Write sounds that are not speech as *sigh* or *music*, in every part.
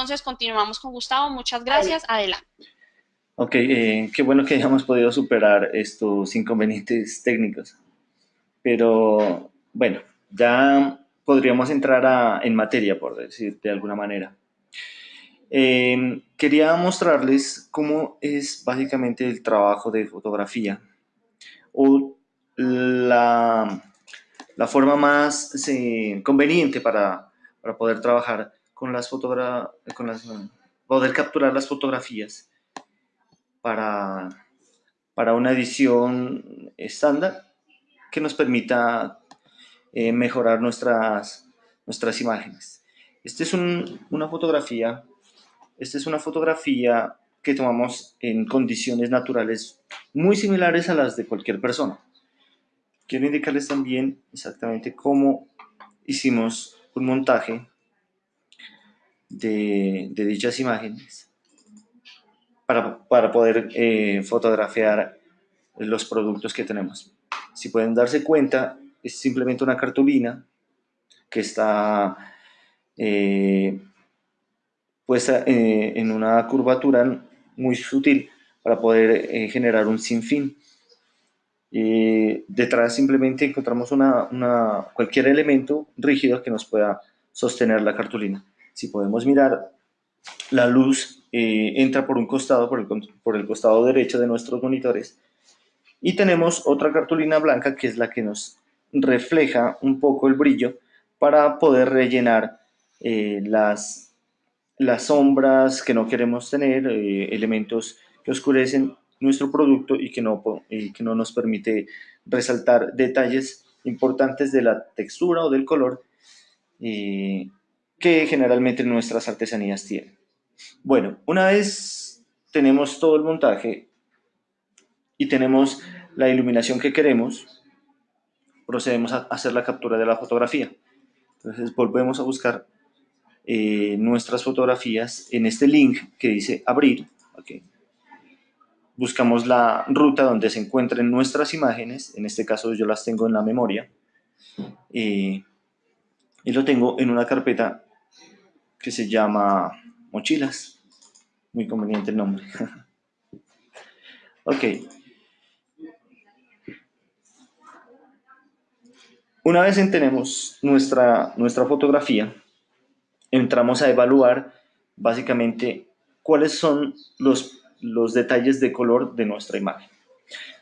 Entonces, continuamos con Gustavo. Muchas gracias. Adelante. Ok, eh, qué bueno que hayamos podido superar estos inconvenientes técnicos. Pero bueno, ya podríamos entrar en materia, por decir de alguna manera. Eh, quería mostrarles cómo es básicamente el trabajo de fotografía o la, la forma más conveniente para, para, poder trabajar con las fotografías, con las, poder capturar las fotografías para, para una edición estándar que nos permita eh, mejorar nuestras, nuestras imágenes. Esta es una fotografía, esta es una fotografía que tomamos en condiciones naturales muy similares a las de cualquier persona. Quiero indicarles también exactamente cómo hicimos un montaje de, dichas imágenes para, poder eh, fotografiar los productos que tenemos. Si pueden darse cuenta, es simplemente una cartulina que está eh, puesta eh, en una curvatura muy sutil para poder generar un sinfín. Y detrás simplemente encontramos una, cualquier elemento rígido que nos pueda sostener la cartulina. Si podemos mirar la luz eh, entra por un costado, por el, por el costado derecho de nuestros monitores. Y tenemos otra cartulina blanca que es la que nos refleja un poco el brillo para poder rellenar eh, las, las sombras que no queremos tener, eh, elementos que oscurecen nuestro producto y que, no, que no nos permite resaltar detalles importantes de la textura o del color que generalmente nuestras artesanías tienen. Bueno, una vez tenemos todo el montaje y tenemos la iluminación que queremos, procedemos a hacer la captura de la fotografía. Entonces volvemos a buscar eh, nuestras fotografías en este link que dice abrir. Buscamos la ruta donde se encuentren nuestras imágenes, en este caso yo las tengo en la memoria, eh, y lo tengo en una carpeta que se llama mochilas. Muy conveniente el nombre. *laughs* ok. Una vez tenemos nuestra, nuestra fotografía, entramos a evaluar básicamente cuáles son los, los detalles de color de nuestra imagen.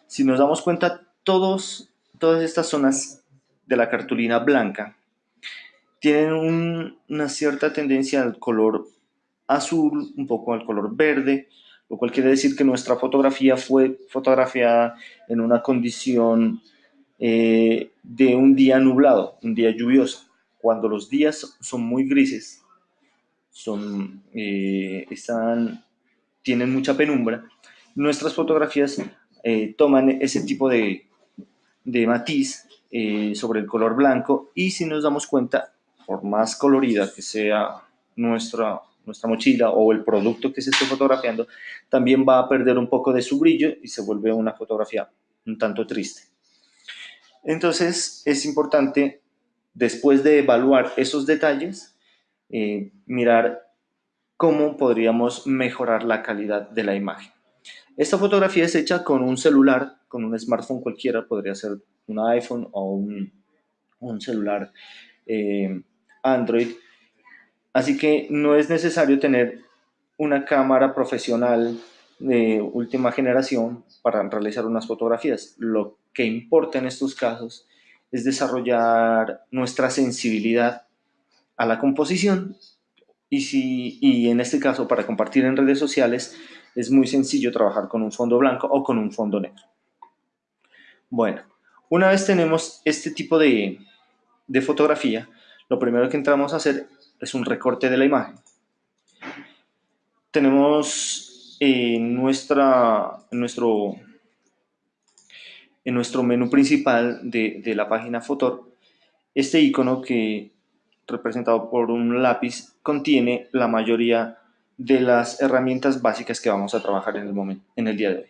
Si nos damos cuenta, todos, todas estas zonas de la cartulina blanca tienen una cierta tendencia al color azul, un poco al color verde, lo cual quiere decir que nuestra fotografía fue fotografiada en una condición eh, de un día nublado, un día lluvioso. Cuando los días son muy grises, son, eh, están, tienen mucha penumbra, nuestras fotografías eh, toman ese tipo de, de matiz sobre el color blanco y si nos damos cuenta, por más colorida que sea nuestra nuestra mochila o el producto que se esté fotografiando, también va a perder un poco de su brillo y se vuelve una fotografía un tanto triste. Entonces es importante, después de evaluar esos detalles, eh, mirar cómo podríamos mejorar la calidad de la imagen. Esta fotografía es hecha con un celular, con un smartphone cualquiera, podría ser un iPhone o un, celular eh, Android, Así que no es necesario tener una cámara profesional de última generación para realizar unas fotografías. Lo que importa en estos casos es desarrollar nuestra sensibilidad a la composición y, si, y en este caso para compartir en redes sociales es muy sencillo trabajar con un fondo blanco o con un fondo negro. Bueno, una vez tenemos este tipo de, de fotografía, lo primero que entramos a hacer es un recorte de la imagen. Tenemos en, nuestra, en, nuestro, en nuestro menú principal de, de la página Fotor este icono que representado por un lápiz contiene la mayoría de las herramientas básicas que vamos a trabajar en el, momento, en el día de hoy.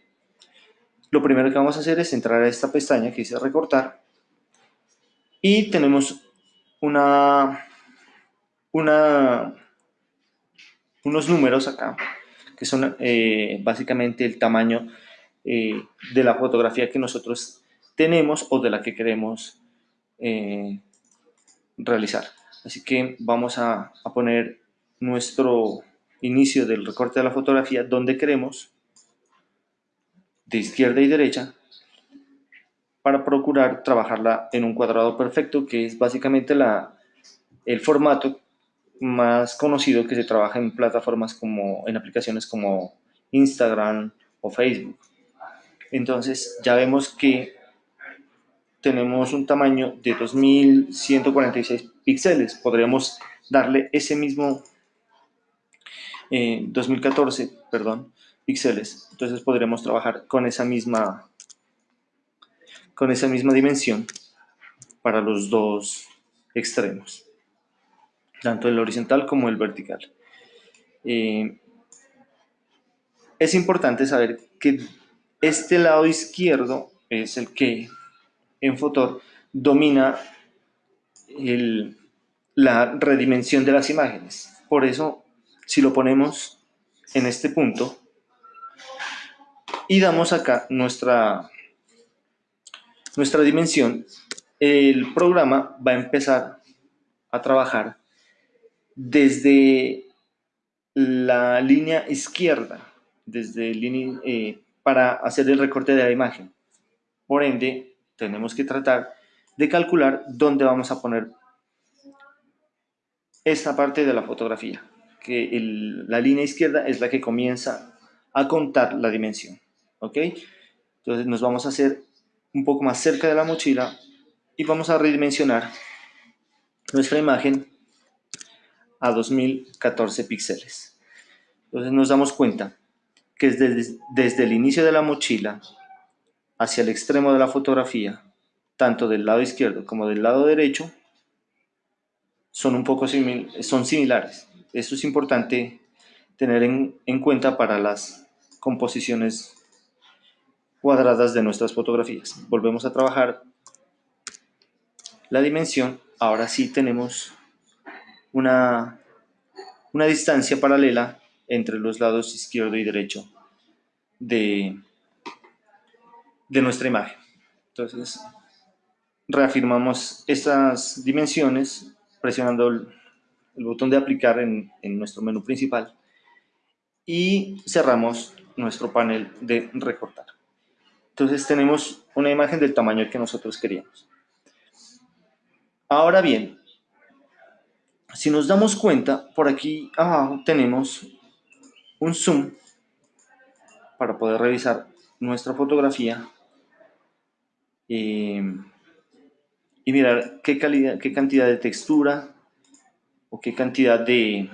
Lo primero que vamos a hacer es entrar a esta pestaña que dice recortar y tenemos una unos números acá, que son eh, básicamente el tamaño eh, de la fotografía que nosotros tenemos o de la que queremos eh, realizar. Así que vamos a poner nuestro inicio del recorte de la fotografía donde queremos, de izquierda y derecha, para procurar trabajarla en un cuadrado perfecto, que es básicamente la, el formato más conocido que se trabaja en plataformas como, en aplicaciones como Instagram o Facebook. Entonces ya vemos que tenemos un tamaño de 2146 píxeles. Podríamos darle ese mismo 2014, eh, perdón, píxeles. Entonces podremos trabajar con esa misma con esa misma dimensión para los dos extremos, tanto el horizontal como el vertical. Eh, es importante saber que este lado izquierdo es el que en Fotor domina la redimensión de las imágenes. Por eso, si lo ponemos en este punto y damos acá nuestra, nuestra dimensión, el programa va a empezar a trabajar desde la línea izquierda, desde eh, para hacer el recorte de la imagen. Por ende, tenemos que tratar de calcular dónde vamos a poner esta parte de la fotografía, que la línea izquierda es la que comienza a contar la dimensión. ¿Ok? Entonces nos vamos a hacer un poco más cerca de la mochila y vamos a redimensionar nuestra imagen a 2014 píxeles. Entonces nos damos cuenta que desde, desde el inicio de la mochila hacia el extremo de la fotografía, tanto del lado izquierdo como del lado derecho, son un poco son similares. Esto es importante tener en, en cuenta para las composiciones cuadradas de nuestras fotografías. Volvemos a trabajar la dimensión. Ahora sí tenemos una, una distancia paralela entre los lados izquierdo y derecho de, de nuestra imagen. Entonces, reafirmamos estas dimensiones presionando el, botón de aplicar en, en, nuestro menú principal y cerramos nuestro panel de recortar. Entonces tenemos una imagen del tamaño que nosotros queríamos. Ahora bien, si nos damos cuenta, por aquí abajo tenemos un zoom para poder revisar nuestra fotografía eh, y mirar qué, calidad, qué cantidad de textura o qué cantidad de,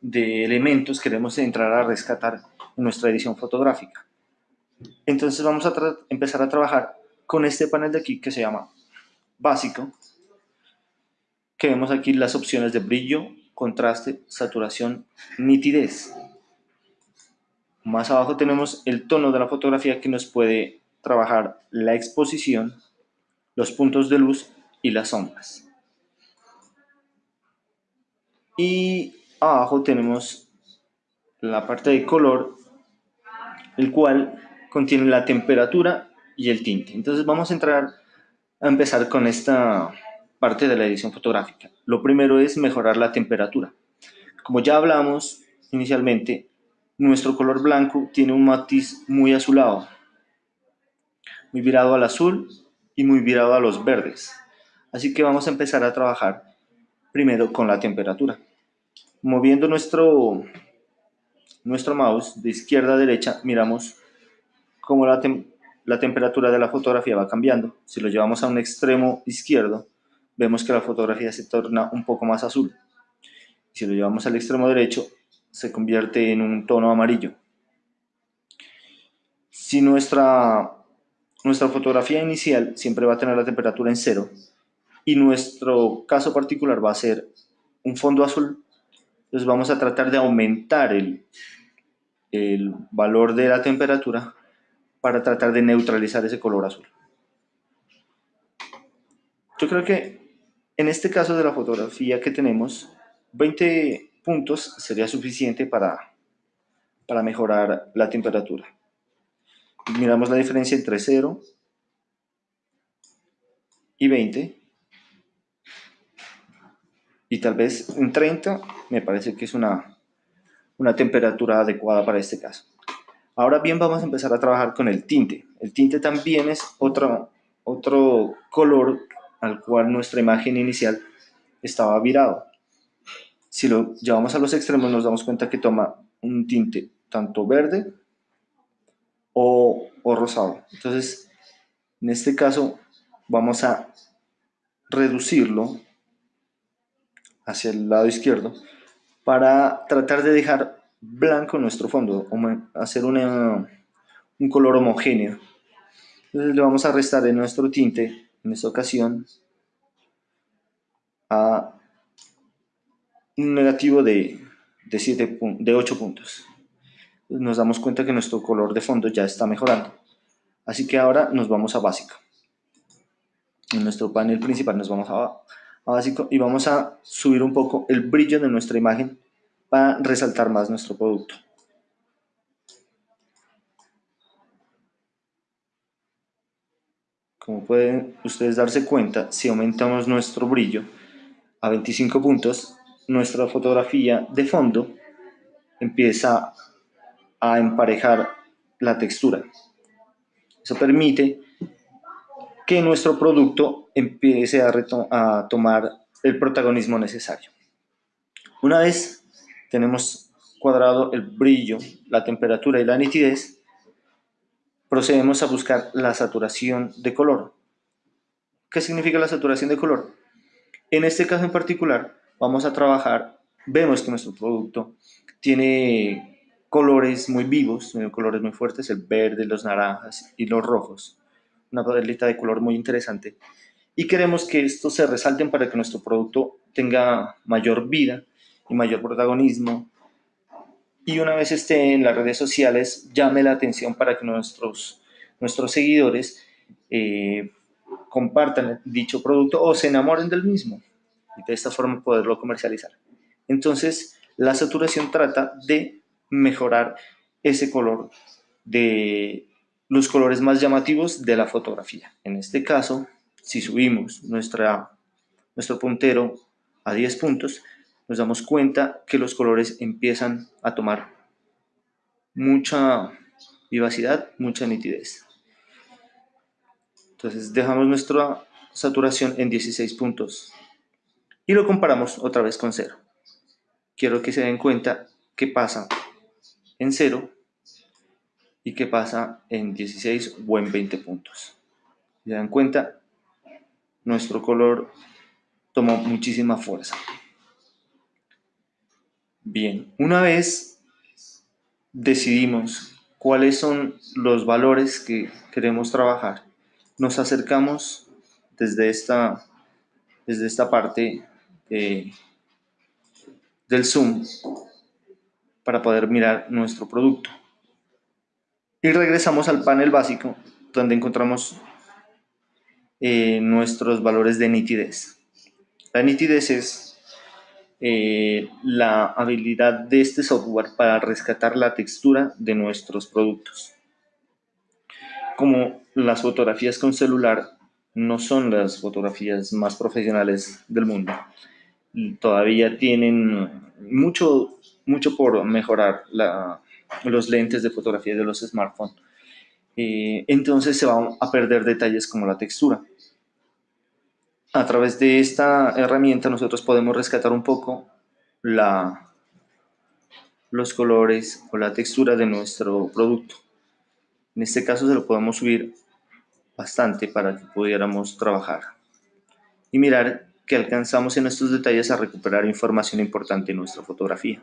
de elementos queremos entrar a rescatar en nuestra edición fotográfica. Entonces vamos a empezar a trabajar con este panel de aquí que se llama básico, que vemos aquí las opciones de brillo, contraste, saturación, nitidez. Más abajo tenemos el tono de la fotografía que nos puede trabajar la exposición, los puntos de luz y las sombras. Y abajo tenemos la parte de color, el cual contiene la temperatura y el tinte. Entonces vamos a entrar a empezar con esta parte de la edición fotográfica. Lo primero es mejorar la temperatura. Como ya hablamos inicialmente, nuestro color blanco tiene un matiz muy azulado, muy virado al azul y muy virado a los verdes. Así que vamos a empezar a trabajar primero con la temperatura. Moviendo nuestro, nuestro mouse de izquierda a derecha, miramos cómo la, temperatura de la fotografía va cambiando. Si lo llevamos a un extremo izquierdo, vemos que la fotografía se torna un poco más azul. Si lo llevamos al extremo derecho, se convierte en un tono amarillo. Si nuestra, fotografía inicial siempre va a tener la temperatura en cero y nuestro caso particular va a ser un fondo azul, entonces vamos a tratar de aumentar el valor de la temperatura para tratar de neutralizar ese color azul. Yo creo que en este caso de la fotografía que tenemos, 20 puntos sería suficiente para, para mejorar la temperatura. Miramos la diferencia entre 0 y 20 y tal vez en 30 me parece que es una, una temperatura adecuada para este caso. Ahora bien vamos a empezar a trabajar con el tinte. El tinte también es otro, otro color al cual nuestra imagen inicial estaba virado. Si lo llevamos a los extremos nos damos cuenta que toma un tinte tanto verde o, o rosado. Entonces, en este caso vamos a reducirlo hacia el lado izquierdo para tratar de dejar blanco nuestro fondo, hacer un color homogéneo. Entonces le vamos a restar en nuestro tinte, en esta ocasión, a un negativo de, de, 7, de 8 puntos. Nos damos cuenta que nuestro color de fondo ya está mejorando. Así que ahora nos vamos a básico. En nuestro panel principal nos vamos a básico y vamos a subir un poco el brillo de nuestra imagen para resaltar más nuestro producto. Como pueden ustedes darse cuenta, si aumentamos nuestro brillo a 25 puntos, nuestra fotografía de fondo empieza a emparejar la textura. Eso permite que nuestro producto empiece a, tomar el protagonismo necesario. Una vez tenemos cuadrado el brillo, la temperatura y la nitidez, procedemos a buscar la saturación de color. ¿Qué significa la saturación de color? En este caso en particular, vamos a trabajar, vemos que nuestro producto tiene colores muy vivos, colores muy fuertes, el verde, los naranjas y los rojos una paleta de color muy interesante. Y queremos que estos se resalten para que nuestro producto tenga mayor vida y mayor protagonismo. Y una vez esté en las redes sociales, llame la atención para que nuestros, nuestros seguidores eh, compartan dicho producto o se enamoren del mismo. Y de esta forma poderlo comercializar. Entonces, la saturación trata de mejorar ese color de los colores más llamativos de la fotografía. En este caso, si subimos nuestra, nuestro puntero a 10 puntos, nos damos cuenta que los colores empiezan a tomar mucha vivacidad, mucha nitidez. Entonces dejamos nuestra saturación en 16 puntos y lo comparamos otra vez con 0. Quiero que se den cuenta qué pasa en 0 y qué pasa en 16 o en 20 puntos. Se dan cuenta, nuestro color tomó muchísima fuerza. Bien, una vez decidimos cuáles son los valores que queremos trabajar, nos acercamos desde esta, desde esta parte del zoom para poder mirar nuestro producto. Y regresamos al panel básico, donde encontramos eh, nuestros valores de nitidez. La nitidez es eh, la habilidad de este software para rescatar la textura de nuestros productos. Como las fotografías con celular no son las fotografías más profesionales del mundo, todavía tienen mucho, mucho por mejorar los lentes de fotografía de los smartphones. Eh, entonces se van a perder detalles como la textura. A través de esta herramienta nosotros podemos rescatar un poco los colores o la textura de nuestro producto. En este caso se lo podemos subir bastante para que pudiéramos trabajar y mirar que alcanzamos en estos detalles a recuperar información importante en nuestra fotografía.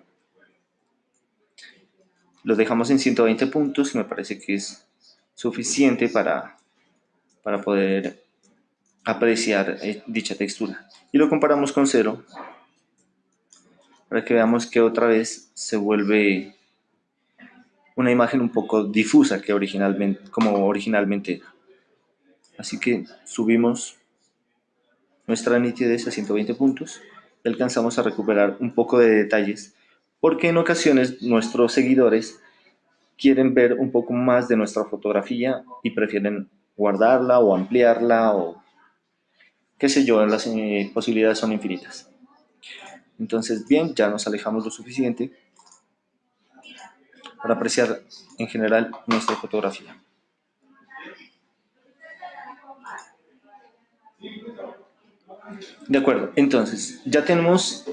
Lo dejamos en 120 puntos me parece que es suficiente para, para poder apreciar eh, dicha textura. Y lo comparamos con cero para que veamos que otra vez se vuelve una imagen un poco difusa que originalmente, como originalmente era. Así que subimos nuestra nitidez a 120 puntos alcanzamos a recuperar un poco de detalles, porque en ocasiones nuestros seguidores quieren ver un poco más de nuestra fotografía y prefieren guardarla o ampliarla o qué sé yo, las eh, posibilidades son infinitas. Entonces, bien, ya nos alejamos lo suficiente para apreciar en general nuestra fotografía. De acuerdo, entonces ya tenemos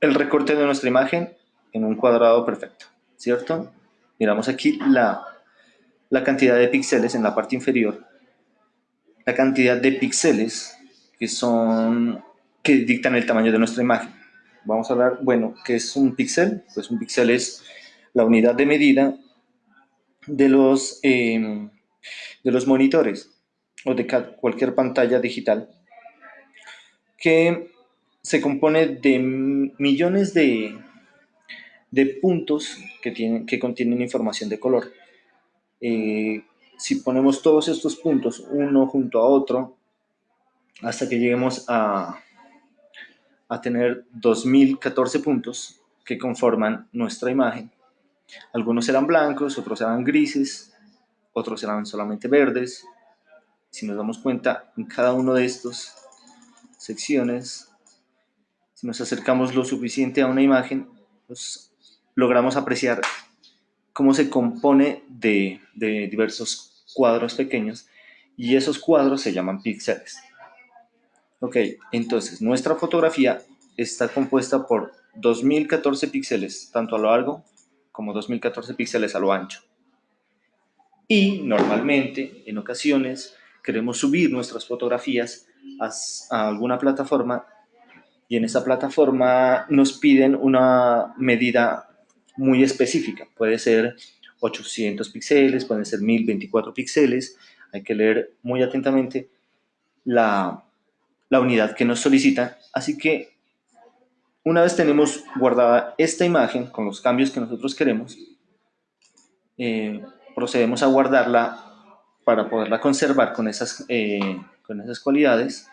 el recorte de nuestra imagen en un cuadrado perfecto, ¿cierto? Miramos aquí la, la cantidad de píxeles en la parte inferior, la cantidad de píxeles que son que dictan el tamaño de nuestra imagen. Vamos a hablar, bueno, ¿qué es un píxel? Pues un píxel es la unidad de medida de los, em, de los monitores o de cualquier pantalla digital que se compone de millones de, de puntos que, tienen, que contienen información de color. Eh, si ponemos todos estos puntos uno junto a otro, hasta que lleguemos a, tener 2014 puntos que conforman nuestra imagen. Algunos serán blancos, otros serán grises, otros serán solamente verdes. Si nos damos cuenta, en cada uno de estos secciones, si nos acercamos lo suficiente a una imagen, pues logramos apreciar cómo se compone de diversos cuadros pequeños y esos cuadros se llaman píxeles. Ok, entonces nuestra fotografía está compuesta por 2014 píxeles, tanto a lo largo como 2014 píxeles a lo ancho. Y normalmente, en ocasiones, queremos subir nuestras fotografías a, alguna plataforma y en esa plataforma nos piden una medida muy específica. Puede ser 800 píxeles, pueden ser 1024 píxeles. Hay que leer muy atentamente la, la unidad que nos solicitan. Así que una vez tenemos guardada esta imagen con los cambios que nosotros queremos, eh, procedemos a guardarla para poderla conservar con esas, eh, con esas cualidades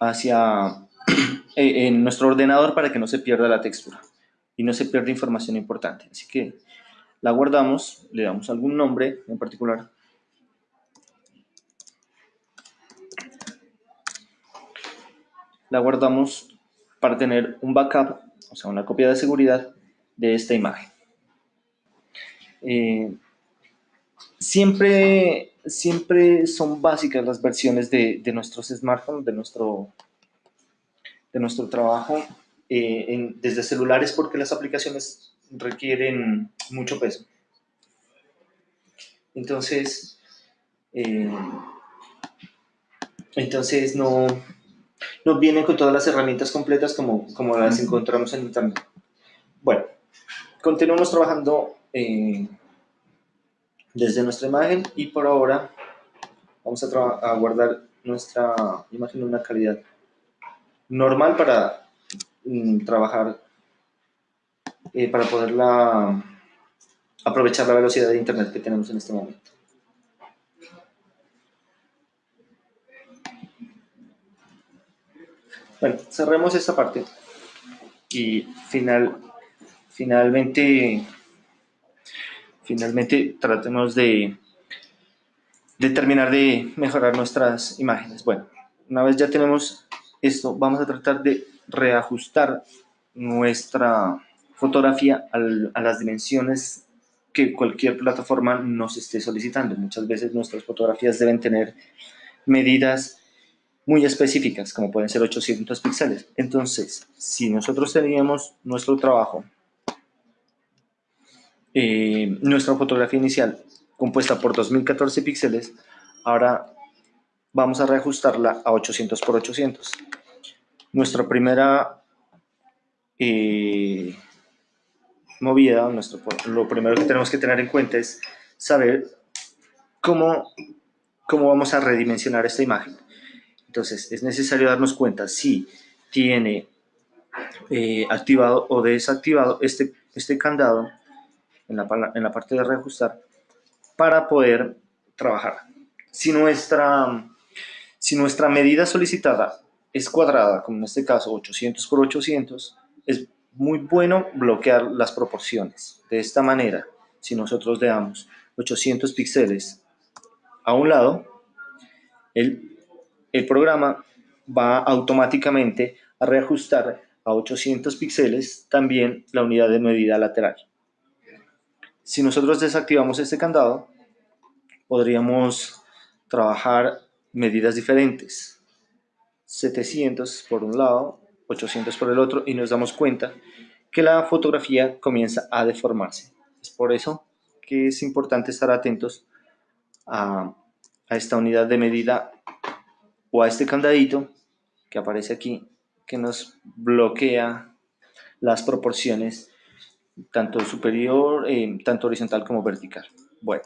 hacia, *clears throat* eh, en nuestro ordenador para que no se pierda la textura y no se pierda información importante. Así que la guardamos, le damos algún nombre en particular. La guardamos para tener un backup, o sea, una copia de seguridad de esta imagen. Eh, siempre siempre son básicas las versiones de, de nuestros smartphones, de nuestro, de nuestro trabajo eh, desde celulares porque las aplicaciones requieren mucho peso. Entonces, eh, entonces no, no vienen con todas las herramientas completas como, como las encontramos en internet. Bueno, continuamos trabajando eh, desde nuestra imagen y por ahora vamos a, guardar nuestra imagen en una calidad normal para mm, trabajar, eh, para poderla aprovechar la velocidad de internet que tenemos en este momento. Bueno, cerremos esta parte y final, finalmente finalmente tratemos de, terminar de mejorar nuestras imágenes. Bueno, una vez ya tenemos esto, vamos a tratar de reajustar nuestra fotografía a las dimensiones que cualquier plataforma nos esté solicitando. Muchas veces nuestras fotografías deben tener medidas muy específicas, como pueden ser 800 píxeles. Entonces, si nosotros teníamos nuestro trabajo eh, nuestra fotografía inicial compuesta por 2014 píxeles, ahora vamos a reajustarla a 800 por 800. Nuestra primera eh, movida, nuestro, lo primero que tenemos que tener en cuenta es saber cómo, cómo vamos a redimensionar esta imagen. Entonces, es necesario darnos cuenta si tiene eh, activado o desactivado este, este candado en la, en la parte de reajustar para poder trabajar. Si nuestra, si nuestra medida solicitada es cuadrada, como en este caso 800 por 800, es muy bueno bloquear las proporciones. De esta manera, si nosotros le damos 800 píxeles a un lado, el, el programa va automáticamente a reajustar a 800 píxeles también la unidad de medida lateral. Si nosotros desactivamos este candado, podríamos trabajar medidas diferentes. 700 por un lado, 800 por el otro y nos damos cuenta que la fotografía comienza a deformarse. Es por eso que es importante estar atentos a, a esta unidad de medida o a este candadito que aparece aquí que nos bloquea las proporciones tanto superior, eh, tanto horizontal como vertical. Bueno,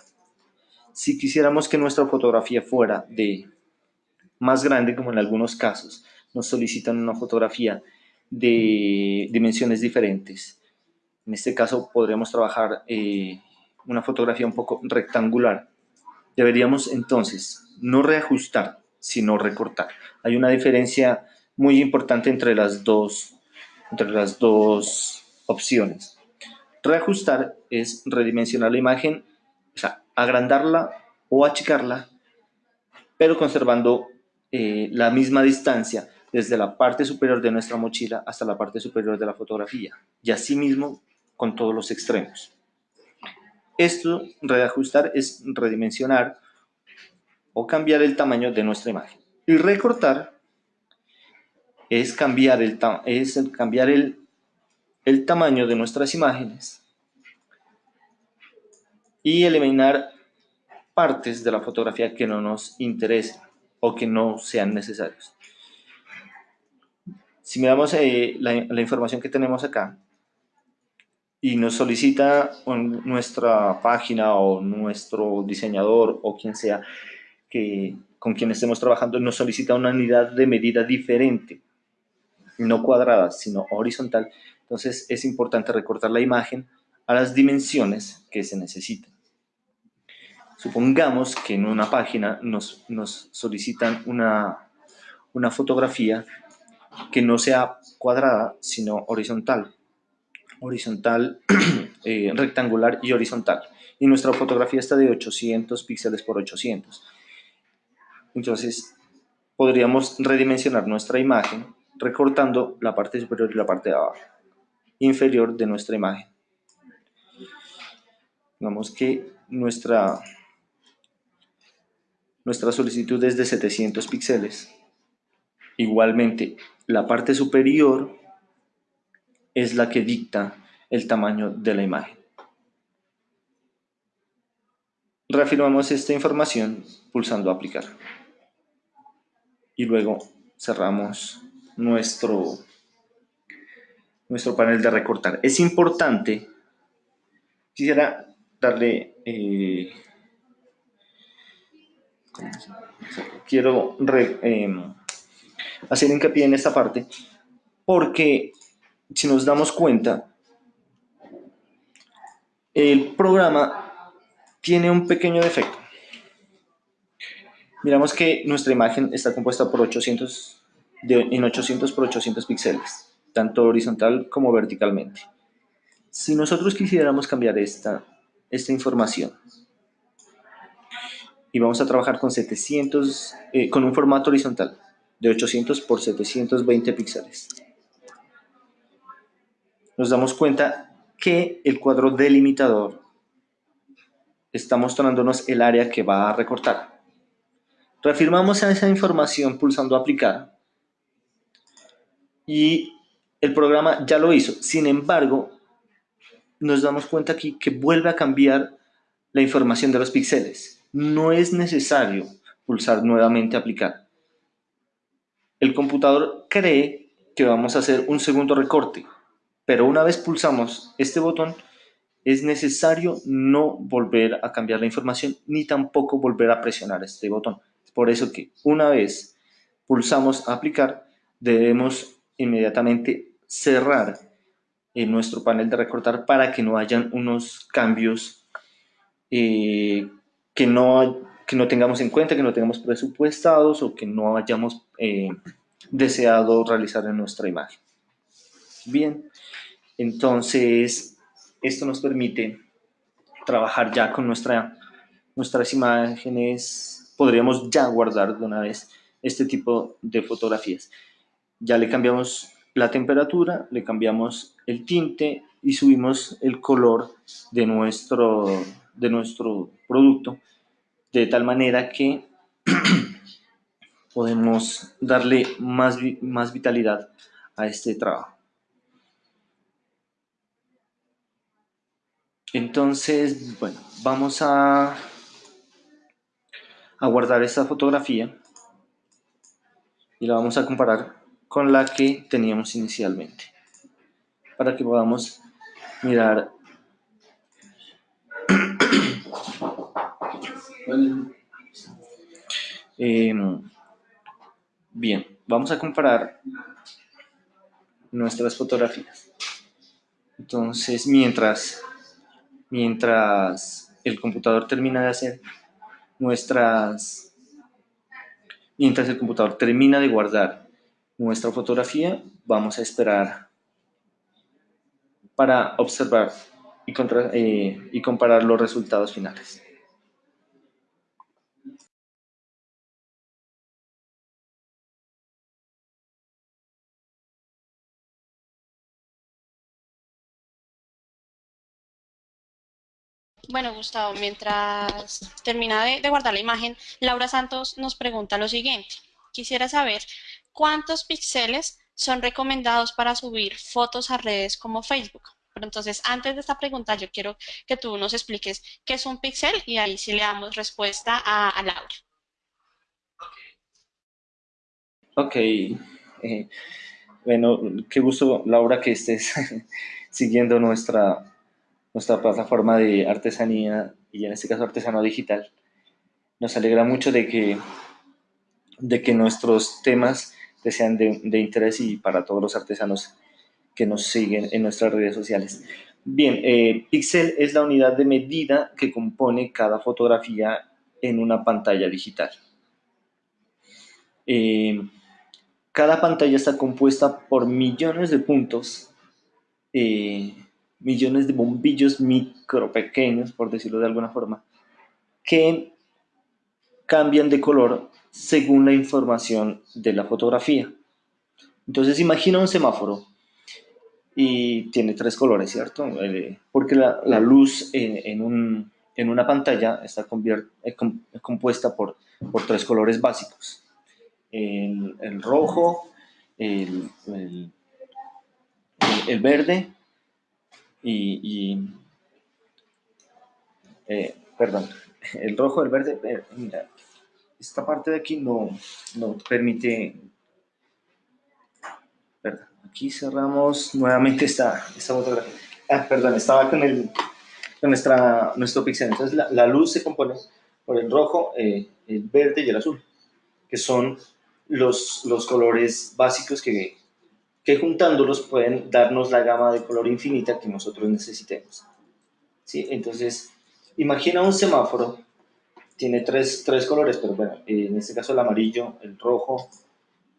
si quisiéramos que nuestra fotografía fuera de más grande, como en algunos casos, nos solicitan una fotografía de dimensiones diferentes. En este caso podríamos trabajar eh, una fotografía un poco rectangular. Deberíamos entonces no reajustar, sino recortar. Hay una diferencia muy importante entre las dos, entre las dos opciones. Reajustar es redimensionar la imagen, o sea, agrandarla o achicarla, pero conservando eh, la misma distancia desde la parte superior de nuestra mochila hasta la parte superior de la fotografía, y asimismo con todos los extremos. Esto, reajustar, es redimensionar o cambiar el tamaño de nuestra imagen. Y recortar es cambiar el, es cambiar el, el tamaño de nuestras imágenes y eliminar partes de la fotografía que no nos interesen o que no sean necesarios. Si miramos eh, la, la, información que tenemos acá y nos solicita nuestra página o nuestro diseñador o quien sea que, con quien estemos trabajando, nos solicita una unidad de medida diferente no cuadrada, sino horizontal, entonces es importante recortar la imagen a las dimensiones que se necesitan. Supongamos que en una página nos, nos solicitan una, una fotografía que no sea cuadrada, sino horizontal. Horizontal, *clears throat* eh, rectangular y horizontal. Y nuestra fotografía está de 800 píxeles por 800. Entonces, podríamos redimensionar nuestra imagen recortando la parte superior y la parte de abajo, inferior de nuestra imagen. Digamos que nuestra, nuestra solicitud es de 700 píxeles. Igualmente, la parte superior es la que dicta el tamaño de la imagen. Reafirmamos esta información pulsando aplicar. Y luego cerramos nuestro, nuestro panel de recortar. Es importante, quisiera darle, eh, quiero em, hacer hincapié en esta parte, porque si nos damos cuenta, el programa tiene un pequeño defecto. Miramos que nuestra imagen está compuesta por 800 en 800 por 800 píxeles, tanto horizontal como verticalmente. Si nosotros quisiéramos cambiar esta, esta información y vamos a trabajar con 700, eh, con un formato horizontal de 800 por 720 píxeles, nos damos cuenta que el cuadro delimitador está mostrándonos el área que va a recortar. Reafirmamos esa información pulsando aplicar y el programa ya lo hizo. Sin embargo, nos damos cuenta aquí que vuelve a cambiar la información de los píxeles. No es necesario pulsar nuevamente aplicar. El computador cree que vamos a hacer un segundo recorte, pero una vez pulsamos este botón, es necesario no volver a cambiar la información ni tampoco volver a presionar este botón. Por eso que una vez pulsamos aplicar, debemos inmediatamente cerrar en nuestro panel de recortar para que no hayan unos cambios eh, que, no, que no tengamos en cuenta, que no tengamos presupuestados o que no hayamos eh, deseado realizar en nuestra imagen. Bien, entonces esto nos permite trabajar ya con nuestra, nuestras imágenes, podríamos ya guardar de una vez este tipo de fotografías. Ya le cambiamos la temperatura, le cambiamos el tinte y subimos el color de nuestro, de nuestro producto de tal manera que *clears throat* podemos darle más, más vitalidad a este trabajo. Entonces, bueno, vamos a, a guardar esta fotografía y la vamos a comparar con la que teníamos inicialmente para que podamos mirar *clears throat* em, bien, vamos a comparar nuestras fotografías. Entonces mientras mientras el computador termina de hacer nuestras mientras el computador termina de guardar nuestra fotografía vamos a esperar para observar y, eh, y comparar los resultados finales. Bueno, Gustavo, mientras termina de, guardar la imagen, Laura Santos nos pregunta lo siguiente. Quisiera saber cuántos píxeles son recomendados para subir fotos a redes como Facebook. Pero entonces, antes de esta pregunta, yo quiero que tú nos expliques qué es un píxel y ahí sí le damos respuesta a, Laura. Ok. Eh, bueno, qué gusto, Laura, que estés *laughs* siguiendo nuestra, nuestra plataforma de artesanía y en este caso artesano digital. Nos alegra mucho de que, de que nuestros temas que sean de, interés y para todos los artesanos que nos siguen en nuestras redes sociales. Bien, eh, píxel es la unidad de medida que compone cada fotografía en una pantalla digital. Eh, cada pantalla está compuesta por millones de puntos, eh, millones de bombillos micro pequeños, por decirlo de alguna forma, que cambian de color según la información de la fotografía. Entonces imagina un semáforo y tiene tres colores, ¿cierto? Eh, porque la, luz en, una pantalla está compuesta por, tres colores básicos. El, rojo, el, verde y, eh, perdón, *laughs* el rojo, el verde, eh, esta parte de aquí no, no permite... Perdón, aquí cerramos nuevamente esta, esta fotografía. Ah, perdón, estaba con, el, con nuestra, nuestro pixel. Entonces la, la luz se compone por el rojo, eh, el verde y el azul, que son los, los colores básicos que, que juntándolos pueden darnos la gama de color infinita que nosotros necesitemos. ¿Sí? Entonces, imagina un semáforo tiene tres, tres colores, pero bueno, en este caso el amarillo, el rojo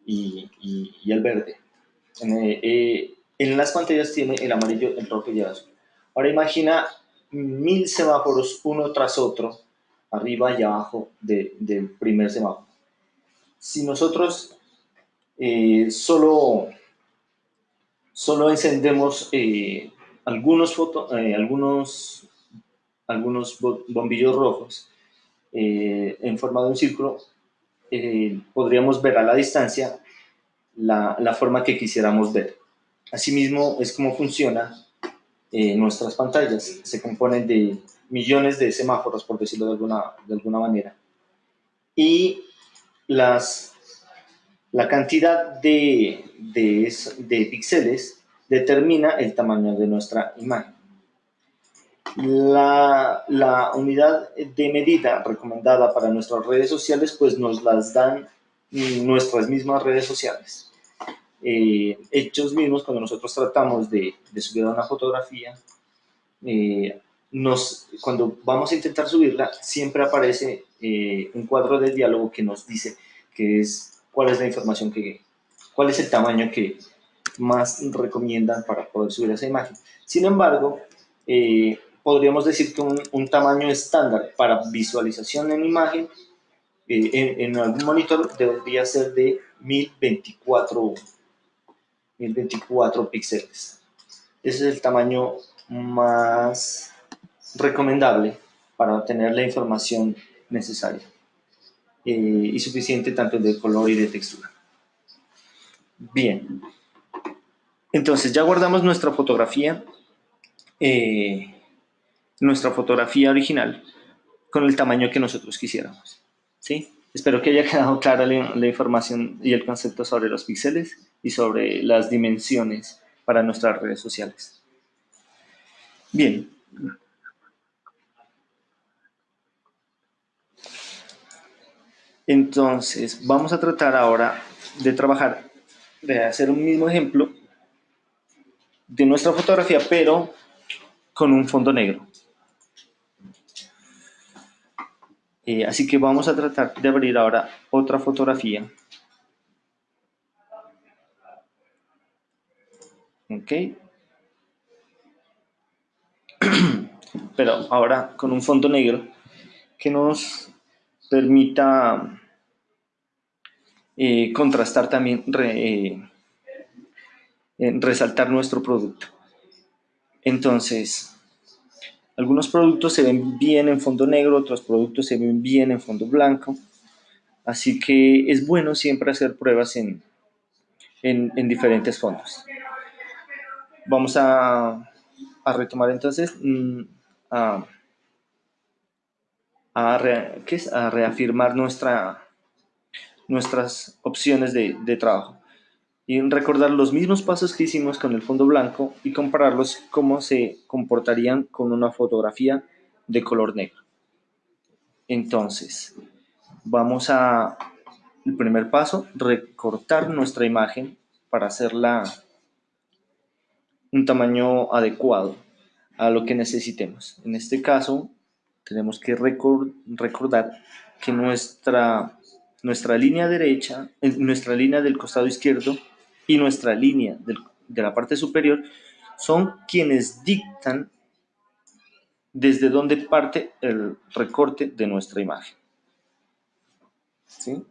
y, y, el verde. En, eh, en, las pantallas tiene el amarillo, el rojo y el azul. Ahora imagina mil semáforos uno tras otro, arriba y abajo de, del primer semáforo. Si nosotros eh, solo, solo encendemos eh, algunos, foto, algunos, algunos bombillos rojos, eh, en forma de un círculo, eh, podríamos ver a la distancia la, la, forma que quisiéramos ver. Asimismo, es como funciona eh, nuestras pantallas. Se componen de millones de semáforos, por decirlo de alguna, de alguna manera. Y las, la cantidad de, de, de píxeles determina el tamaño de nuestra imagen. La, la, unidad de medida recomendada para nuestras redes sociales, pues nos las dan nuestras mismas redes sociales. Eh, hechos mismos, cuando nosotros tratamos de, de subir una fotografía, eh, nos, cuando vamos a intentar subirla, siempre aparece eh, un cuadro de diálogo que nos dice que es, cuál es la información que, cuál es el tamaño que más recomiendan para poder subir esa imagen. Sin embargo, eh, podríamos decir que un, tamaño estándar para visualización en imagen eh, en, en, algún monitor debería ser de 1024, 1024 píxeles. Ese es el tamaño más recomendable para obtener la información necesaria eh, y suficiente tanto de color y de textura. Bien, entonces ya guardamos nuestra fotografía, eh, nuestra fotografía original con el tamaño que nosotros quisiéramos. ¿sí? Espero que haya quedado clara la, la información y el concepto sobre los píxeles y sobre las dimensiones para nuestras redes sociales. Bien, Entonces, vamos a tratar ahora de trabajar, de hacer un mismo ejemplo de nuestra fotografía, pero con un fondo negro. Eh, así que vamos a tratar de abrir ahora otra fotografía. Ok. *clears throat* Pero ahora con un fondo negro que nos permita eh, contrastar también, eh, resaltar nuestro producto. Entonces, algunos productos se ven bien en fondo negro, otros productos se ven bien en fondo blanco. Así que es bueno siempre hacer pruebas en, en, diferentes fondos. Vamos a, a retomar entonces mm, a, a, reafirmar nuestra, nuestras opciones de, de trabajo y recordar los mismos pasos que hicimos con el fondo blanco y compararlos cómo se comportarían con una fotografía de color negro. Entonces, vamos a, el primer paso, recortar nuestra imagen para hacerla un tamaño adecuado a lo que necesitemos. En este caso, tenemos que recordar que nuestra nuestra línea derecha, nuestra línea del costado izquierdo y nuestra línea de la parte superior son quienes dictan desde dónde parte el recorte de nuestra imagen. ¿Sí?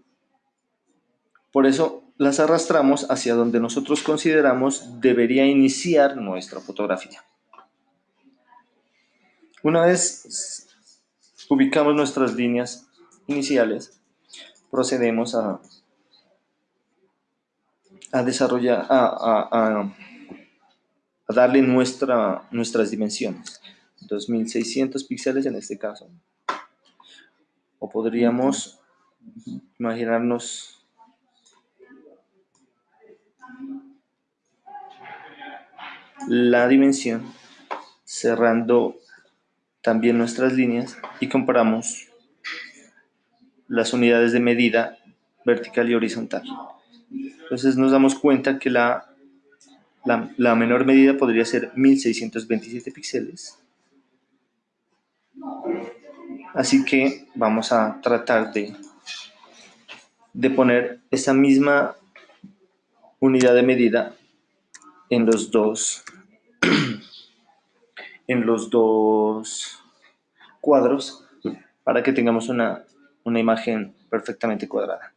Por eso las arrastramos hacia donde nosotros consideramos debería iniciar nuestra fotografía. Una vez ubicamos nuestras líneas iniciales, procedemos a, a desarrollar, a, darle nuestra, nuestras dimensiones. 2600 píxeles en este caso. O podríamos imaginarnos la dimensión cerrando también nuestras líneas y comparamos las unidades de medida vertical y horizontal. Entonces nos damos cuenta que la, la, menor medida podría ser 1627 píxeles. Así que vamos a tratar de, de poner esa misma unidad de medida en los dos en los dos cuadros para que tengamos una una imagen perfectamente cuadrada.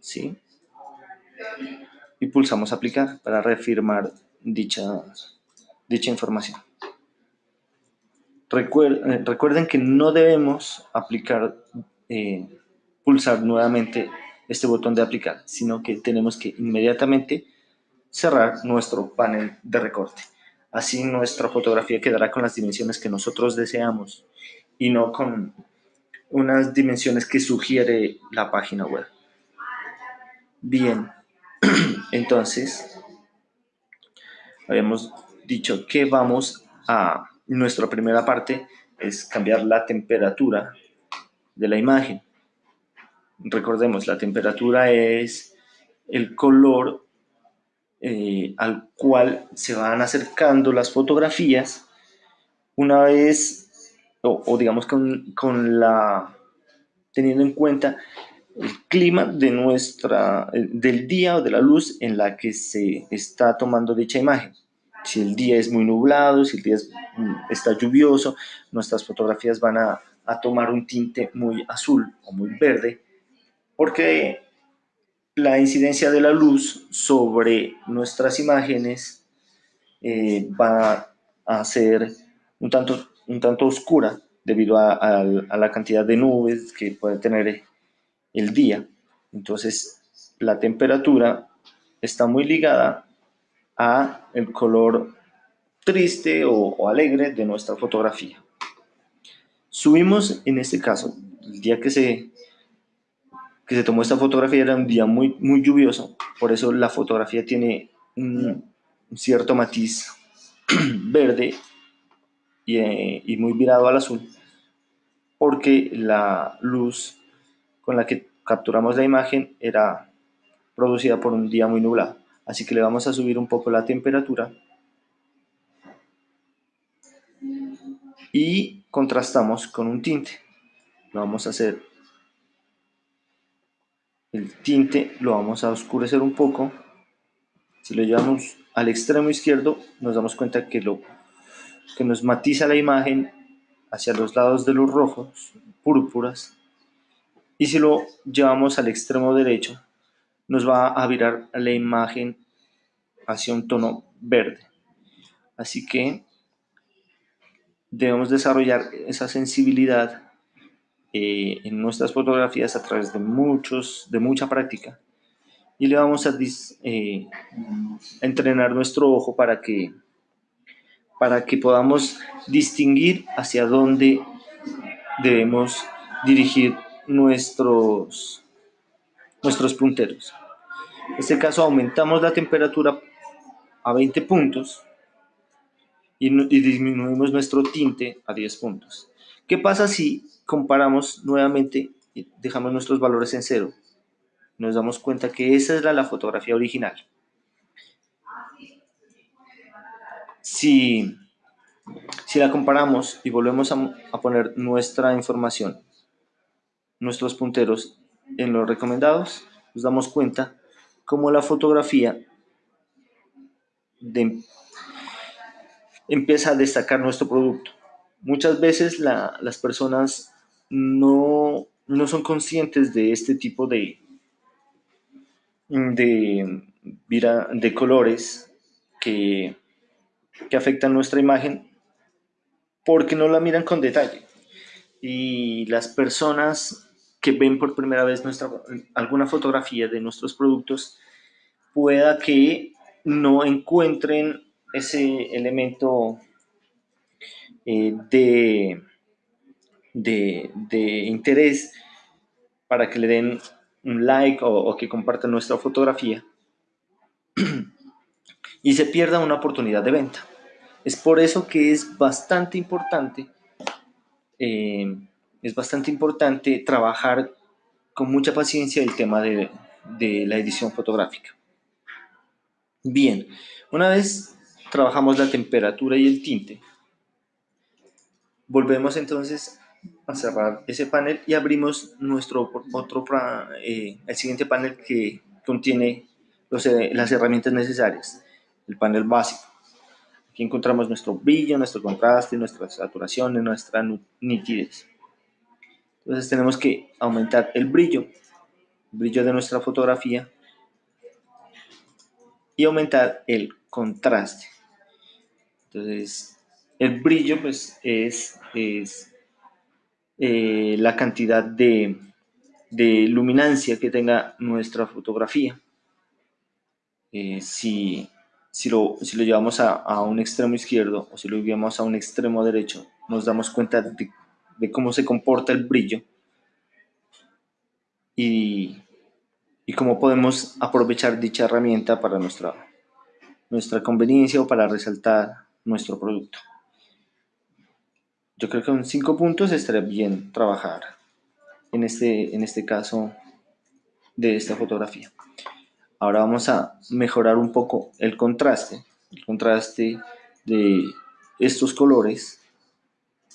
¿Sí? Y pulsamos aplicar para reafirmar dicha, dicha información. Eh, recuerden que no debemos aplicar, eh, pulsar nuevamente este botón de aplicar, sino que tenemos que inmediatamente cerrar nuestro panel de recorte. Así nuestra fotografía quedará con las dimensiones que nosotros deseamos y no con unas dimensiones que sugiere la página web. Bien, *clears throat* entonces, habíamos dicho que vamos a, nuestra primera parte es cambiar la temperatura de la imagen. Recordemos, la temperatura es el color eh, al cual se van acercando las fotografías una vez o, digamos con, la, teniendo en cuenta el clima de nuestra, eh, del día o de la luz en la que se está tomando dicha imagen. Si el día es muy nublado, si el día mm, está lluvioso, nuestras fotografías van a, a tomar un tinte muy azul o muy verde, porque la incidencia de la luz sobre nuestras imágenes eh, va a ser un tanto, un tanto oscura debido a, la cantidad de nubes que puede tener el día. Entonces, la temperatura está muy ligada a el color triste o, o, alegre de nuestra fotografía. Subimos, en este caso, el día que se, que se tomó esta fotografía era un día muy, muy lluvioso, por eso la fotografía tiene un, cierto matiz *clears throat* verde y, eh, y muy virado al azul, porque la luz con la que capturamos la imagen era producida por un día muy nublado. Así que le vamos a subir un poco la temperatura y contrastamos con un tinte. Lo vamos a hacer. El tinte lo vamos a oscurecer un poco. Si lo llevamos al extremo izquierdo, nos damos cuenta que, lo, que nos matiza la imagen hacia los lados de los rojos, púrpuras, y si lo llevamos al extremo derecho, nos va a virar la imagen hacia un tono verde. Así que debemos desarrollar esa sensibilidad eh, en nuestras fotografías a través de, muchos, de mucha práctica. Y le vamos a, eh, entrenar nuestro ojo para que, para que podamos distinguir hacia dónde debemos dirigir nuestros, nuestros punteros. En este caso aumentamos la temperatura a 20 puntos y, y disminuimos nuestro tinte a 10 puntos. ¿Qué pasa si comparamos nuevamente y dejamos nuestros valores en cero? Nos damos cuenta que esa era la fotografía original. Si, si la comparamos y volvemos a, poner nuestra información nuestros punteros en los recomendados, nos damos cuenta cómo la fotografía empieza a destacar nuestro producto. Muchas veces la, las personas no, no, son conscientes de este tipo de, de, de colores que, que afectan nuestra imagen porque no la miran con detalle. Y las personas que ven por primera vez nuestra, alguna fotografía de nuestros productos, pueda que no encuentren ese elemento eh, de, de, de, interés para que le den un like o, que compartan nuestra fotografía *clears throat* y se pierda una oportunidad de venta. Es por eso que es bastante importante eh, es bastante importante trabajar con mucha paciencia el tema de, de la edición fotográfica. Bien, una vez trabajamos la temperatura y el tinte, volvemos entonces a cerrar ese panel y abrimos nuestro otro eh, el siguiente panel que contiene los, eh, las herramientas necesarias, el panel básico. Aquí encontramos nuestro brillo, nuestro contraste, nuestra saturación, nuestra nitidez. Entonces tenemos que aumentar el brillo, el brillo de nuestra fotografía y aumentar el contraste. Entonces, el brillo pues es, es eh, la cantidad de, de, luminancia que tenga nuestra fotografía. Eh, si, si, lo, si, lo, llevamos a, a, un extremo izquierdo o si lo llevamos a un extremo derecho, nos damos cuenta de de cómo se comporta el brillo y, y cómo podemos aprovechar dicha herramienta para nuestra, nuestra conveniencia o para resaltar nuestro producto. Yo creo que con cinco puntos estaría bien trabajar en este, en este caso de esta fotografía. Ahora vamos a mejorar un poco el contraste, el contraste de estos colores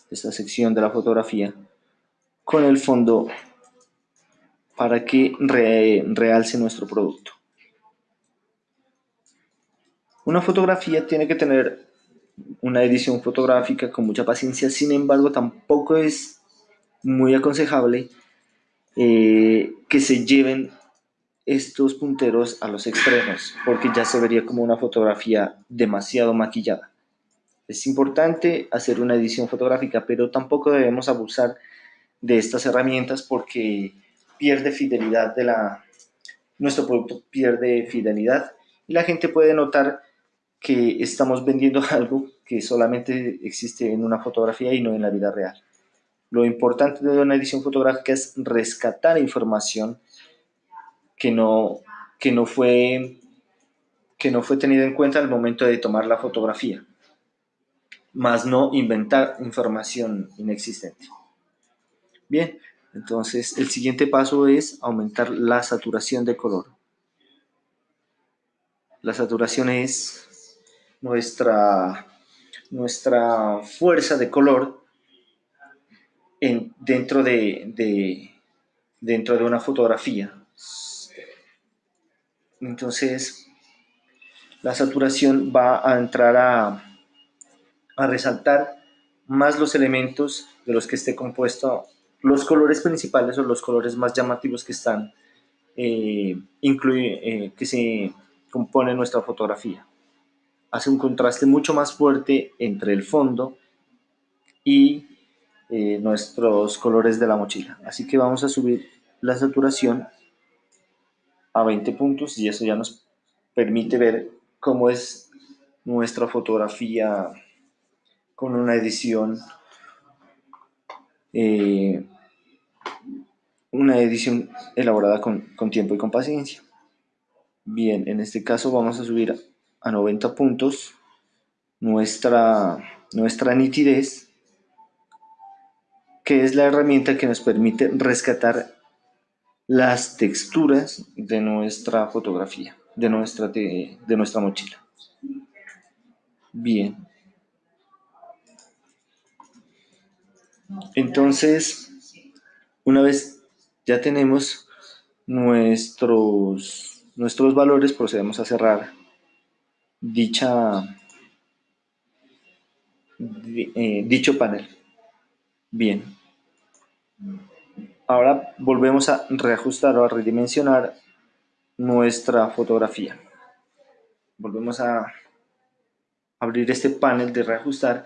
esta sección de la fotografía con el fondo para que realce nuestro producto. Una fotografía tiene que tener una edición fotográfica con mucha paciencia, sin embargo tampoco es muy aconsejable eh, que se lleven estos punteros a los extremos, porque ya se vería como una fotografía demasiado maquillada. Es importante hacer una edición fotográfica, pero tampoco debemos abusar de estas herramientas porque pierde fidelidad de la nuestro producto pierde fidelidad y la gente puede notar que estamos vendiendo *laughs* algo que solamente existe en una fotografía y no en la vida real. Lo importante de una edición fotográfica es rescatar información que no, que no, fue, que no fue tenida en cuenta al momento de tomar la fotografía, más no inventar información inexistente. Bien, entonces el siguiente paso es aumentar la saturación de color. La saturación es nuestra, nuestra fuerza de color en, dentro, de, dentro de una fotografía. Entonces, la saturación va a entrar a, a resaltar más los elementos de los que esté compuesto los colores principales o los colores más llamativos que están, eh, eh, que se compone nuestra fotografía. Hace un contraste mucho más fuerte entre el fondo y eh, nuestros colores de la mochila. Así que vamos a subir la saturación a 20 puntos y eso ya nos permite ver cómo es nuestra fotografía con una edición eh, una edición elaborada con, tiempo y con paciencia. Bien, en este caso vamos a subir a 90 puntos nuestra, nuestra nitidez, que es la herramienta que nos permite rescatar las texturas de nuestra fotografía, de nuestra, de nuestra mochila. Bien. Entonces, una vez ya tenemos nuestros, nuestros valores, procedemos a cerrar dicha, eh, dicho panel. Bien. Ahora volvemos a reajustar o a redimensionar nuestra fotografía. Volvemos a abrir este panel de reajustar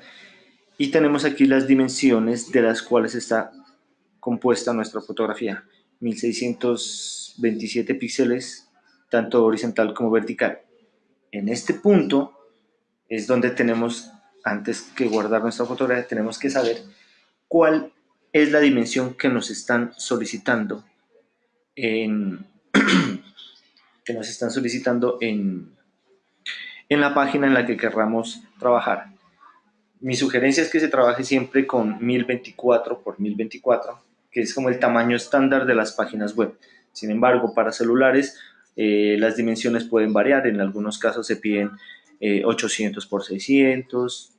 y tenemos aquí las dimensiones de las cuales está compuesta nuestra fotografía. 1627 píxeles, tanto horizontal como vertical. En este punto es donde tenemos, antes que guardar nuestra fotografía, tenemos que saber cuál es la dimensión que nos están solicitando en, *clears throat* que nos están solicitando en, en la página en la que querramos trabajar. Mi sugerencia es que se trabaje siempre con 1024 por 1024, que es como el tamaño estándar de las páginas web. Sin embargo, para celulares eh, las dimensiones pueden variar, en algunos casos se piden 800 eh, por 600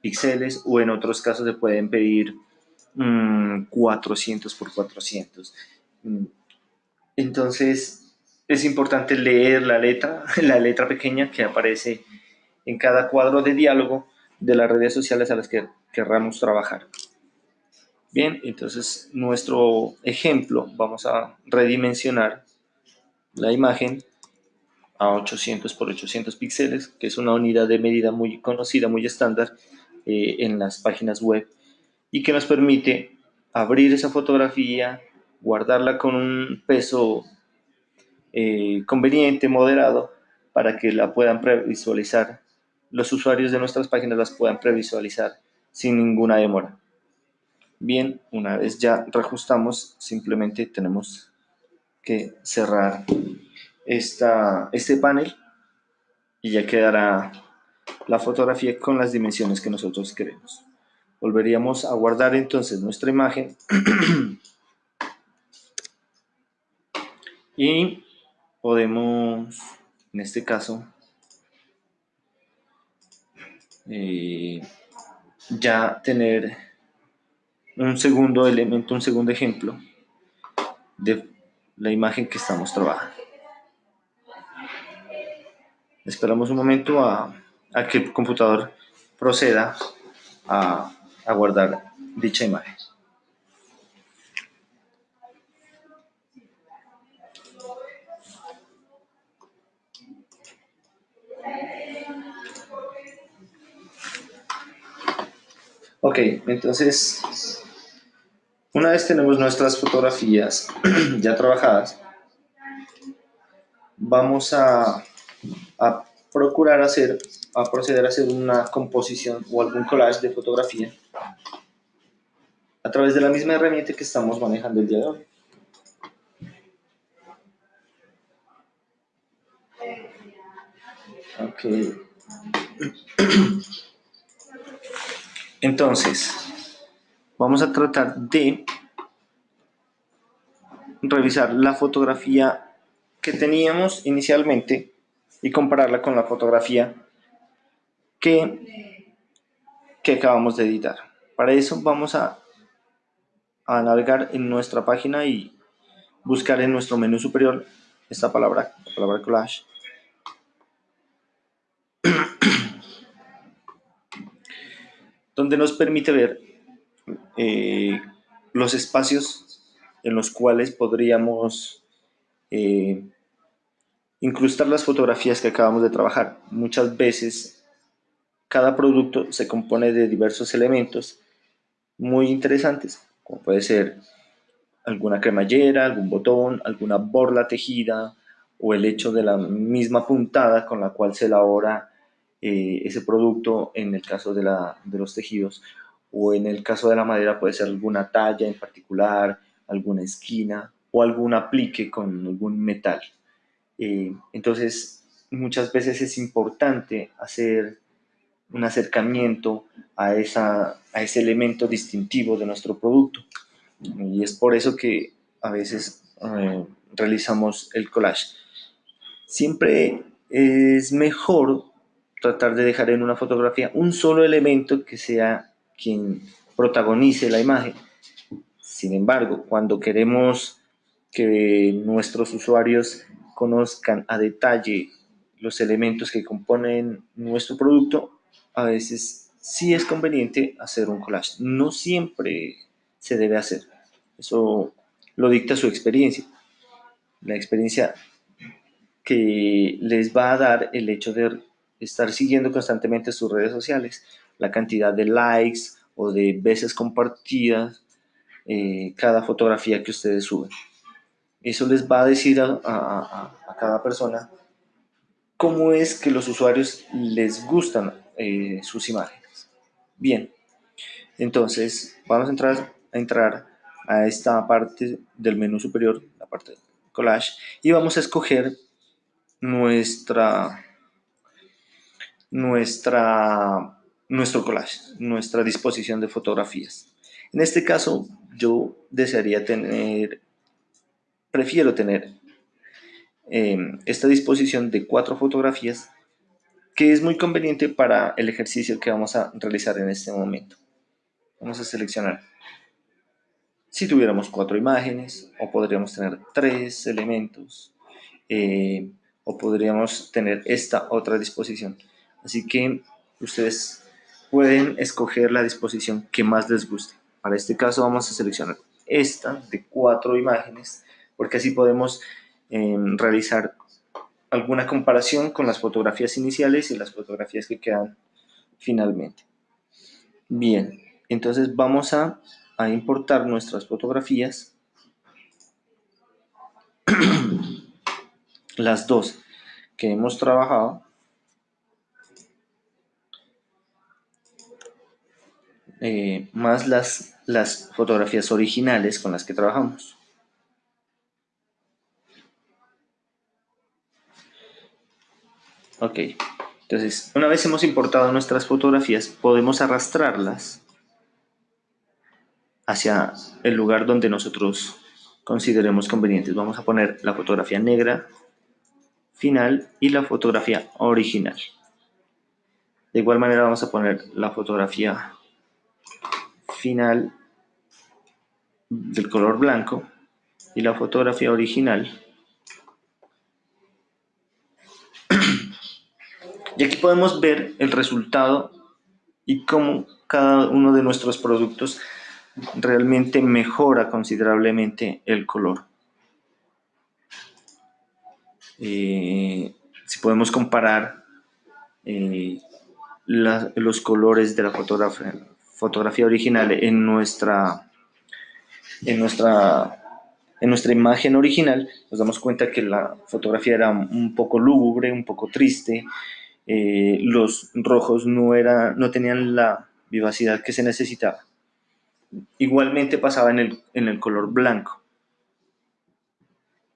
píxeles o en otros casos se pueden pedir 400 mm, por 400. Mm, entonces es importante leer la letra, *laughs* la letra pequeña que aparece en cada cuadro de diálogo de las redes sociales a las que querramos trabajar. Bien, entonces nuestro ejemplo, vamos a redimensionar la imagen a 800 por 800 píxeles, que es una unidad de medida muy conocida, muy estándar eh, en las páginas web y que nos permite abrir esa fotografía, guardarla con un peso eh, conveniente, moderado, para que la puedan previsualizar los usuarios de nuestras páginas las puedan previsualizar sin ninguna demora. Bien, una vez ya reajustamos, simplemente tenemos que cerrar esta, este panel y ya quedará la fotografía con las dimensiones que nosotros queremos. Volveríamos a guardar entonces nuestra imagen *clears throat* y podemos, en este caso, eh, ya tener un segundo elemento, un segundo ejemplo de, la imagen que estamos trabajando. Esperamos un momento a, que el computador proceda a, a guardar dicha imagen. Ok, entonces, una vez tenemos nuestras fotografías *clears throat* ya trabajadas, vamos a, procurar hacer, a proceder a hacer una composición o algún collage de fotografía a través de la misma herramienta que estamos manejando el día de hoy. Ok. *clears throat* Entonces, vamos a tratar de revisar la fotografía que teníamos inicialmente y compararla con la fotografía que, que acabamos de editar. Para eso vamos a, a navegar en nuestra página y buscar en nuestro menú superior esta palabra, la palabra collage *clears throat* donde nos permite ver eh, los espacios en los cuales podríamos eh, incrustar las fotografías que acabamos de trabajar. Muchas veces cada producto se compone de diversos elementos muy interesantes, como puede ser alguna cremallera, algún botón, alguna borla tejida o el hecho de la misma puntada con la cual se elabora eh, ese producto en el caso de, la, de los tejidos o en el caso de la madera puede ser alguna talla en particular, alguna esquina o algún aplique con algún metal. Eh, entonces, muchas veces es importante hacer un acercamiento a, esa, a ese elemento distintivo de nuestro producto. Y es por eso que a veces eh, realizamos el collage. Siempre es mejor tratar de dejar en una fotografía un solo elemento que sea quien protagonice la imagen. Sin embargo, cuando queremos que nuestros usuarios conozcan a detalle los elementos que componen nuestro producto, a veces sí es conveniente hacer un collage. No siempre se debe hacer. Eso lo dicta su experiencia. La experiencia que les va a dar el hecho de estar siguiendo constantemente sus redes sociales, la cantidad de likes o de veces compartidas eh, cada fotografía que ustedes suben. Eso les va a decir a, cada persona cómo es que los usuarios les gustan eh, sus imágenes. Bien, entonces vamos a entrar, a entrar a esta parte del menú superior, la parte de collage, y vamos a escoger nuestra nuestra, nuestro collage, nuestra disposición de fotografías. En este caso, yo desearía tener, prefiero tener em, esta disposición de cuatro fotografías que es muy conveniente para el ejercicio que vamos a realizar en este momento. Vamos a seleccionar si tuviéramos cuatro imágenes o podríamos tener tres elementos eh, o podríamos tener esta otra disposición. Así que ustedes pueden escoger la disposición que más les guste. Para este caso vamos a seleccionar esta de cuatro imágenes, porque así podemos em, realizar alguna comparación con las fotografías iniciales y las fotografías que quedan finalmente. Bien, entonces vamos a, a importar nuestras fotografías, *clears throat* las dos que hemos trabajado, Eh, más las, las fotografías originales con las que trabajamos. Ok, entonces una vez hemos importado nuestras fotografías, podemos arrastrarlas hacia el lugar donde nosotros consideremos convenientes. Vamos a poner la fotografía negra final y la fotografía original. De igual manera vamos a poner la fotografía final del color blanco y la fotografía original. *clears throat* Y aquí podemos ver el resultado y cómo cada uno de nuestros productos realmente mejora considerablemente el color. Eh, si podemos comparar eh, los colores de la fotografía, fotografía original en nuestra, en nuestra en nuestra imagen original nos damos cuenta que la fotografía era un poco lúgubre, un poco triste, eh, los rojos no, era, no tenían la vivacidad que se necesitaba. Igualmente pasaba en el, en el color blanco.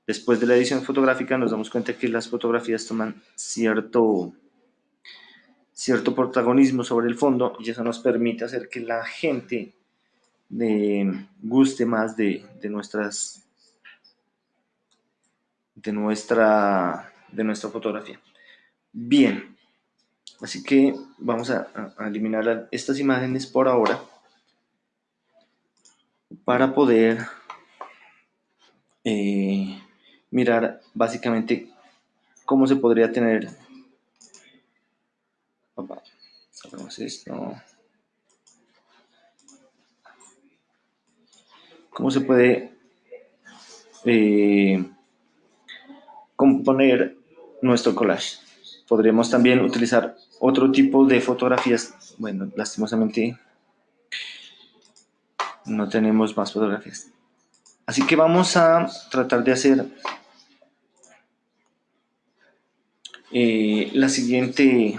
Después de la edición fotográfica nos damos cuenta que las fotografías toman cierto, cierto protagonismo sobre el fondo y eso nos permite hacer que la gente de, guste más de, de nuestras de nuestra, de nuestra fotografía. Bien, así que vamos a, eliminar estas imágenes por ahora para poder eh, mirar básicamente cómo se podría tener esto cómo se puede eh, componer nuestro collage. Podríamos también utilizar otro tipo de fotografías. Bueno, lastimosamente no tenemos más fotografías. Así que vamos a tratar de hacer eh, la siguiente,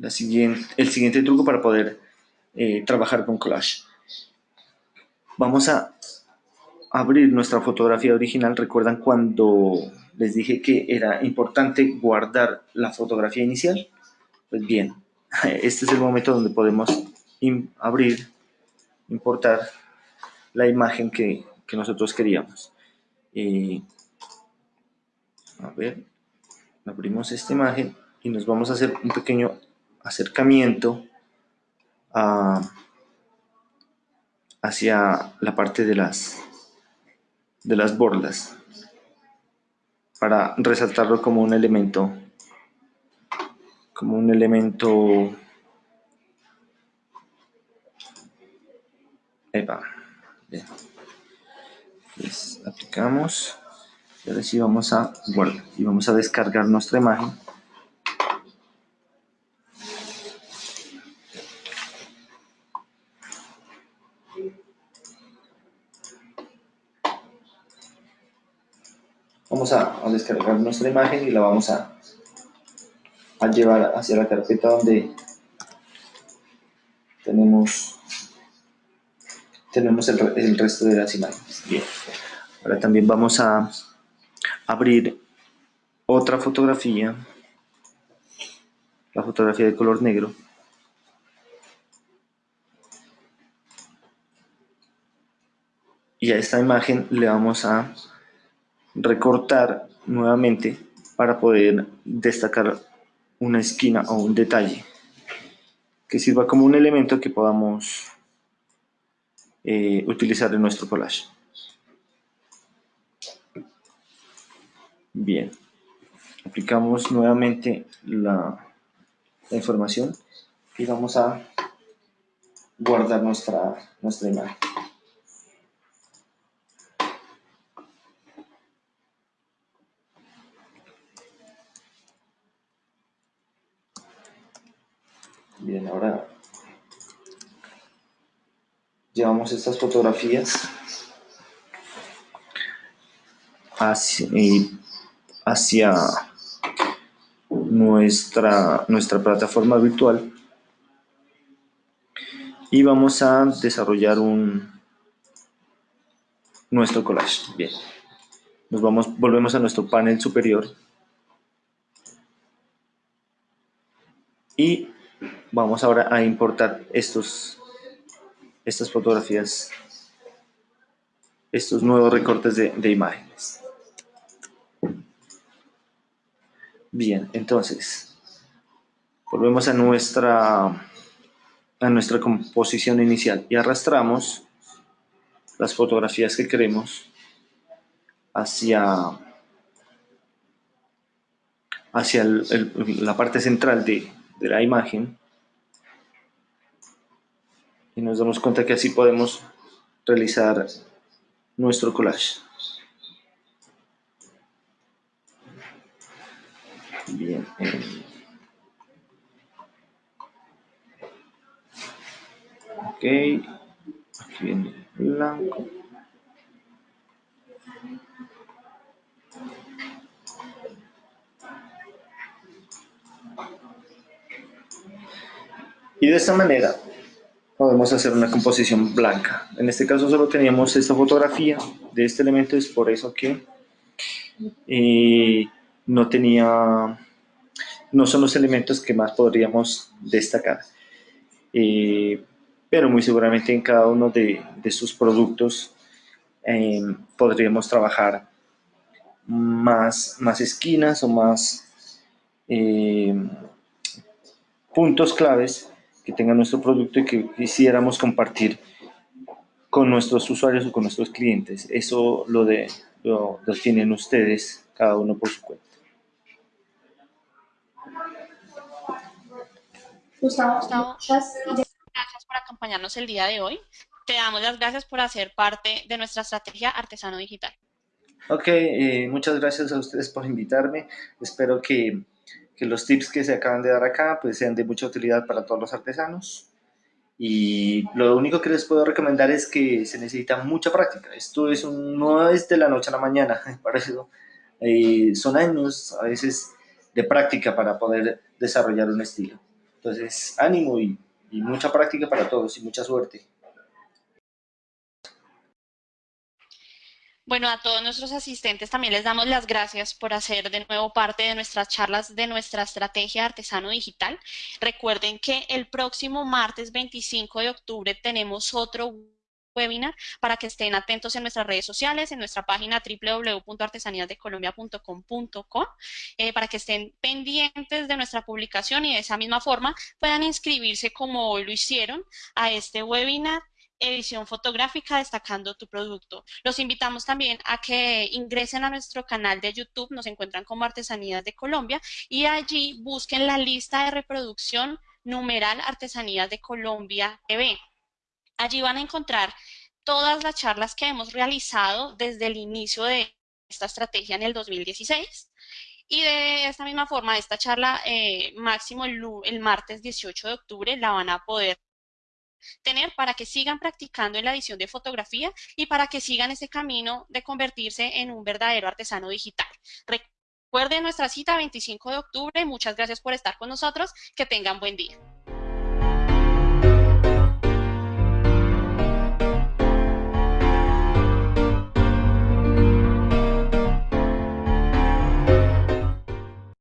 la siguiente, el siguiente truco para poder eh, trabajar con collage. Vamos a abrir nuestra fotografía original, ¿recuerdan cuando les dije que era importante guardar la fotografía inicial? Pues bien, *laughs* este es el momento donde podemos abrir, importar la imagen que, nosotros queríamos. A ver, abrimos esta imagen y nos vamos a hacer un pequeño acercamiento hacia la parte de las de las bordas para resaltarlo como un elemento como un elemento Epa. Bien. aplicamos y ahora sí vamos a guardar y vamos a descargar nuestra imagen vamos a, descargar nuestra imagen y la vamos a, a llevar hacia la carpeta donde tenemos tenemos el, el, resto de las imágenes. Bien. Ahora también vamos a abrir otra fotografía, la fotografía de color negro. Y a esta imagen le vamos a recortar nuevamente para poder destacar una esquina o un detalle que sirva como un elemento que podamos eh, utilizar en nuestro collage. Bien, aplicamos nuevamente la, la información y vamos a guardar nuestra, nuestra imagen. Bien, ahora llevamos estas fotografías. Hacia, nuestra plataforma virtual. Y vamos a desarrollar un nuestro collage. Bien, nos vamos, volvemos a nuestro panel superior. Y Vamos ahora a importar estos, estas fotografías, estos nuevos recortes de, de imágenes. Bien, entonces, volvemos a nuestra, a nuestra composición inicial y arrastramos las fotografías que queremos hacia, hacia la parte central de, de la imagen y nos damos cuenta que así podemos realizar nuestro collage. Bien. Ok. Aquí viene blanco. Y de esta manera podemos hacer una composición blanca. En este caso solo teníamos esta fotografía de este elemento, es por eso que eh, no tenía, no son los elementos que más podríamos destacar. Eh, pero muy seguramente en cada uno de, sus productos eh, podríamos trabajar más, más esquinas o más puntos claves que tenga nuestro producto y que quisiéramos compartir con nuestros usuarios o con nuestros clientes. Eso lo, de, lo definen ustedes, cada uno por su cuenta. Gustavo, muchas gracias por acompañarnos el día de hoy. Te damos las gracias por hacer parte de nuestra estrategia Artesano Digital. Ok, eh, muchas gracias a ustedes por invitarme. Espero que que los tips que se acaban de dar acá pues sean de mucha utilidad para todos los artesanos. Y lo único que les puedo recomendar es que se necesita mucha práctica. Esto es no es de la noche a la mañana, *laughs* para eso eh, son años a veces de práctica para poder desarrollar un estilo. Entonces, ánimo y mucha práctica para todos y mucha suerte. Bueno, a todos nuestros asistentes también les damos las gracias por hacer de nuevo parte de nuestras charlas de nuestra estrategia artesano digital. Recuerden que el próximo martes 25 de octubre tenemos otro webinar para que estén atentos en nuestras redes sociales, en nuestra página www.artesaníasdecolombia.com.co, eh, para que estén pendientes de nuestra publicación y de esa misma forma puedan inscribirse como hoy lo hicieron a este webinar edición fotográfica destacando tu producto. Los invitamos también a que ingresen a nuestro canal de YouTube, nos encuentran como Artesanías de Colombia y allí busquen la lista de reproducción numeral Artesanías de Colombia TV. Allí van a encontrar todas las charlas que hemos realizado desde el inicio de esta estrategia en el 2016. Y de esta misma forma, esta charla eh, máximo el, el martes 18 de octubre la van a poder tener para que sigan practicando en la edición de fotografía y para que sigan ese camino de convertirse en un verdadero artesano digital. Recuerden nuestra cita 25 de octubre. Muchas gracias por estar con nosotros. Que tengan buen día.